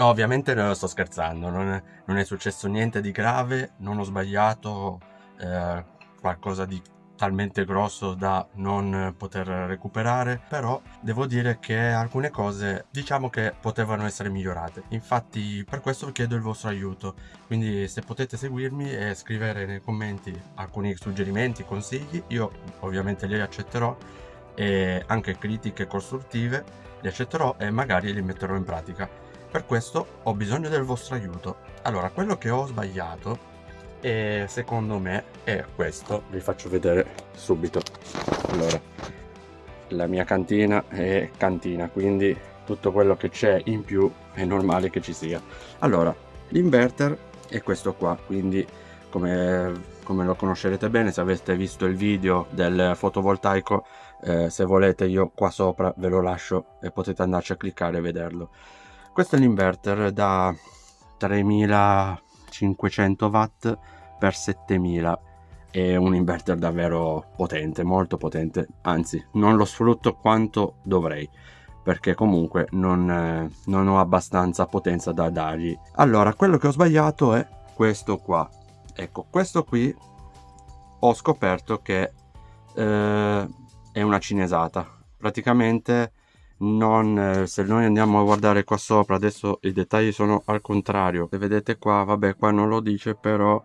No, ovviamente non sto scherzando, non è, non è successo niente di grave, non ho sbagliato eh, qualcosa di talmente grosso da non poter recuperare però devo dire che alcune cose diciamo che potevano essere migliorate. Infatti per questo chiedo il vostro aiuto. Quindi se potete seguirmi e scrivere nei commenti alcuni suggerimenti consigli io ovviamente li accetterò e anche critiche costruttive li accetterò e magari li metterò in pratica per questo ho bisogno del vostro aiuto. Allora quello che ho sbagliato e secondo me è questo. Vi faccio vedere subito. Allora la mia cantina è cantina quindi tutto quello che c'è in più è normale che ci sia. Allora l'inverter è questo qua quindi come, come lo conoscerete bene se avete visto il video del fotovoltaico eh, se volete io qua sopra ve lo lascio e potete andarci a cliccare e vederlo questo è l'inverter da 3000 500 watt per 7000 è un inverter davvero potente molto potente. Anzi non lo sfrutto quanto dovrei perché comunque non, eh, non ho abbastanza potenza da dargli. Allora quello che ho sbagliato è questo qua. Ecco questo qui ho scoperto che eh, è una cinesata. Praticamente non eh, se noi andiamo a guardare qua sopra adesso i dettagli sono al contrario. Se vedete qua vabbè qua non lo dice però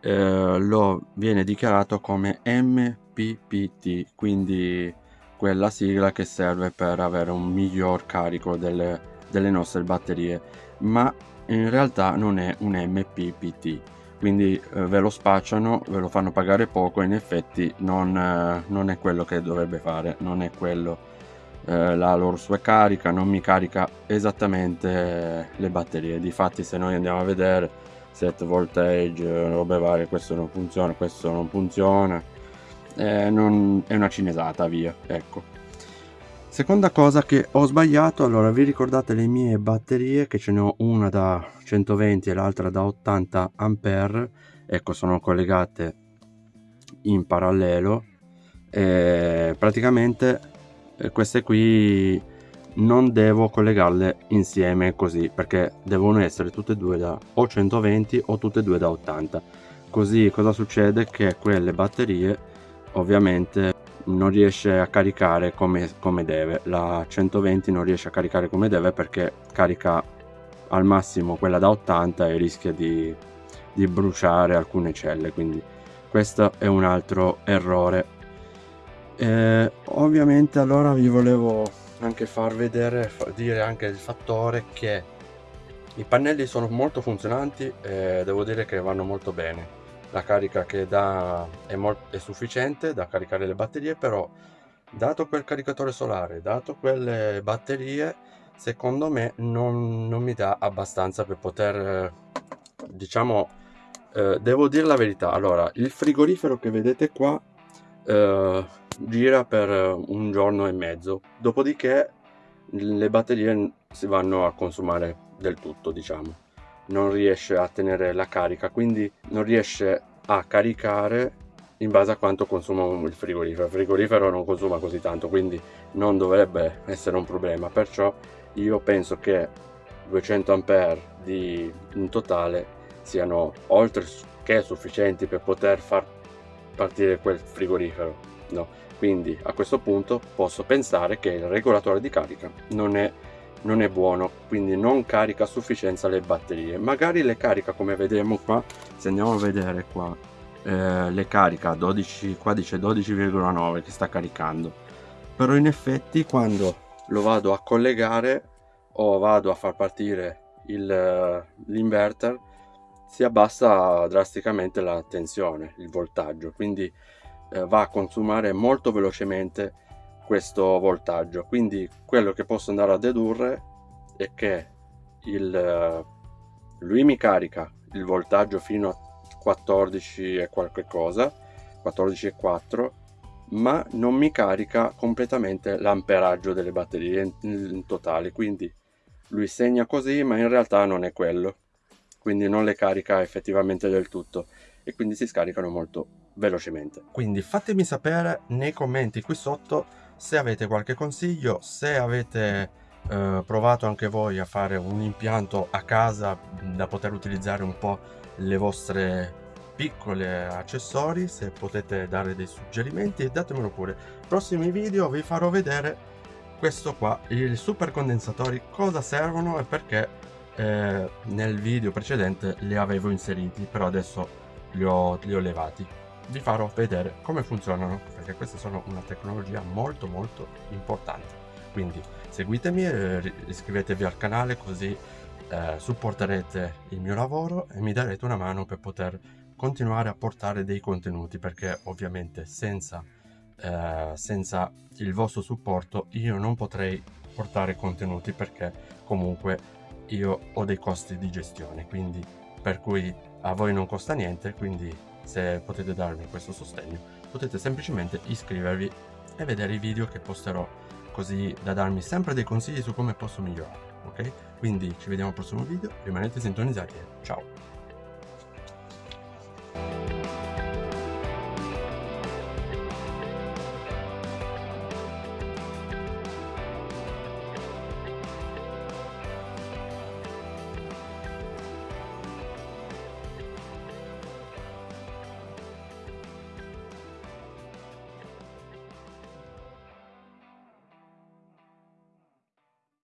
eh, lo viene dichiarato come MPPT quindi quella sigla che serve per avere un miglior carico delle, delle nostre batterie. Ma in realtà non è un MPPT quindi eh, ve lo spacciano ve lo fanno pagare poco in effetti non, eh, non è quello che dovrebbe fare non è quello eh, la loro sua carica non mi carica esattamente le batterie. Difatti se noi andiamo a vedere set voltage robe varie questo non funziona questo non funziona. Eh, non, è una cinesata via ecco. Seconda cosa che ho sbagliato allora vi ricordate le mie batterie? Che ce ne ho una da 120 e l'altra da 80 ampere. Ecco sono collegate in parallelo. E praticamente eh, queste qui non devo collegarle insieme così perché devono essere tutte e due da o 120 o tutte e due da 80 così cosa succede? Che quelle batterie ovviamente non riesce a caricare come, come deve. La 120 non riesce a caricare come deve perché carica al massimo quella da 80 e rischia di, di bruciare alcune celle quindi questo è un altro errore eh, ovviamente allora vi volevo anche far vedere dire anche il fattore che i pannelli sono molto funzionanti e devo dire che vanno molto bene. La carica che dà è, è sufficiente da caricare le batterie però dato quel caricatore solare dato quelle batterie secondo me non, non mi dà abbastanza per poter diciamo eh, devo dire la verità. Allora il frigorifero che vedete qua eh, gira per un giorno e mezzo. Dopodiché le batterie si vanno a consumare del tutto diciamo. Non riesce a tenere la carica quindi non riesce a caricare in base a quanto consuma il frigorifero. Il frigorifero non consuma così tanto quindi non dovrebbe essere un problema. Perciò io penso che 200 ampere di in totale siano oltre che sufficienti per poter far partire quel frigorifero no quindi a questo punto posso pensare che il regolatore di carica non è, non è buono quindi non carica a sufficienza le batterie. Magari le carica come vediamo qua se andiamo a vedere qua eh, le carica 12 qua dice 12,9 che sta caricando. Però in effetti quando lo vado a collegare o vado a far partire l'inverter si abbassa drasticamente la tensione il voltaggio. Quindi eh, va a consumare molto velocemente questo voltaggio. Quindi quello che posso andare a dedurre è che il, eh, lui mi carica il voltaggio fino a 14 e qualche cosa 14 e 4 ma non mi carica completamente l'amperaggio delle batterie in, in totale. Quindi lui segna così ma in realtà non è quello. Quindi non le carica effettivamente del tutto. E quindi si scaricano molto velocemente. Quindi fatemi sapere nei commenti qui sotto se avete qualche consiglio, se avete eh, provato anche voi a fare un impianto a casa da poter utilizzare un po' le vostre piccole accessori se potete dare dei suggerimenti datemelo pure prossimi video vi farò vedere questo qua i super condensatori cosa servono e perché eh, nel video precedente li avevo inseriti però adesso li ho, li ho levati vi farò vedere come funzionano perché queste sono una tecnologia molto molto importante. Quindi seguitemi e iscrivetevi al canale così eh, supporterete il mio lavoro e mi darete una mano per poter continuare a portare dei contenuti perché ovviamente senza, eh, senza il vostro supporto io non potrei portare contenuti perché comunque io ho dei costi di gestione. Quindi per cui a voi non costa niente quindi se potete darmi questo sostegno potete semplicemente iscrivervi e vedere i video che posterò così da darmi sempre dei consigli su come posso migliorare ok? Quindi ci vediamo al prossimo video rimanete sintonizzati ciao